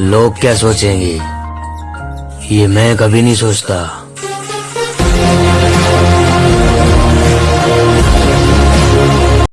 लोग क्या सोचेंगे? ये मैं कभी नहीं सोचता।